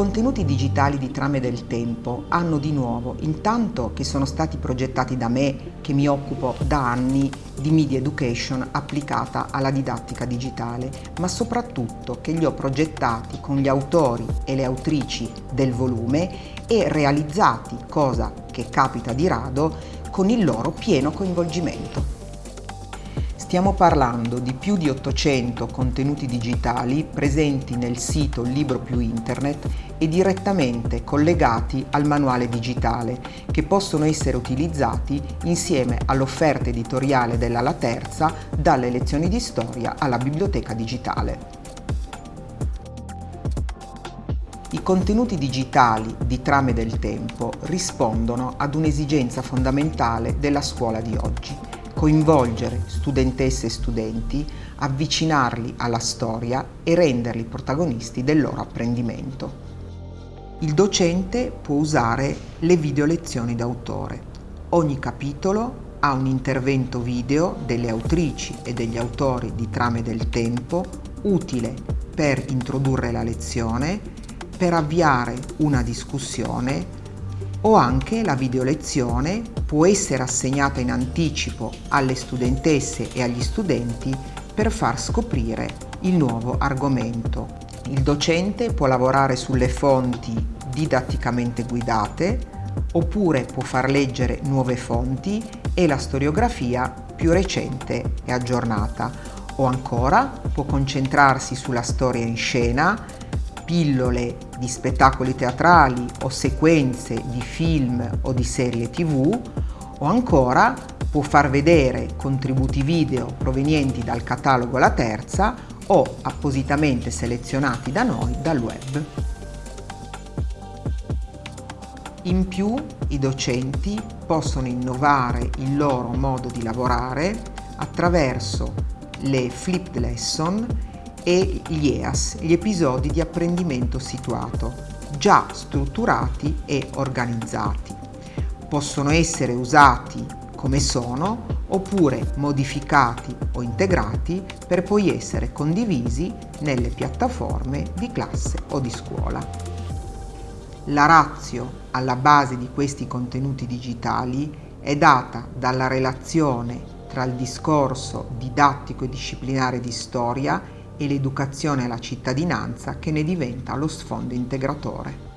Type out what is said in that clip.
contenuti digitali di Trame del Tempo hanno di nuovo, intanto che sono stati progettati da me, che mi occupo da anni di media education applicata alla didattica digitale, ma soprattutto che li ho progettati con gli autori e le autrici del volume e realizzati, cosa che capita di rado, con il loro pieno coinvolgimento. Stiamo parlando di più di 800 contenuti digitali presenti nel sito Libro più Internet e direttamente collegati al manuale digitale che possono essere utilizzati insieme all'offerta editoriale della La Terza dalle lezioni di storia alla biblioteca digitale. I contenuti digitali di Trame del Tempo rispondono ad un'esigenza fondamentale della scuola di oggi, coinvolgere studentesse e studenti, avvicinarli alla storia e renderli protagonisti del loro apprendimento. Il docente può usare le video lezioni d'autore. Ogni capitolo ha un intervento video delle autrici e degli autori di Trame del Tempo utile per introdurre la lezione, per avviare una discussione o anche la video lezione può essere assegnata in anticipo alle studentesse e agli studenti per far scoprire il nuovo argomento. Il docente può lavorare sulle fonti didatticamente guidate oppure può far leggere nuove fonti e la storiografia più recente e aggiornata o ancora può concentrarsi sulla storia in scena pillole di spettacoli teatrali o sequenze di film o di serie tv o ancora può far vedere contributi video provenienti dal catalogo La Terza o appositamente selezionati da noi dal web. In più i docenti possono innovare il loro modo di lavorare attraverso le flipped lesson e gli EAS, gli episodi di apprendimento situato, già strutturati e organizzati. Possono essere usati come sono oppure modificati o integrati per poi essere condivisi nelle piattaforme di classe o di scuola. La razio alla base di questi contenuti digitali è data dalla relazione tra il discorso didattico e disciplinare di storia e l'educazione alla cittadinanza che ne diventa lo sfondo integratore.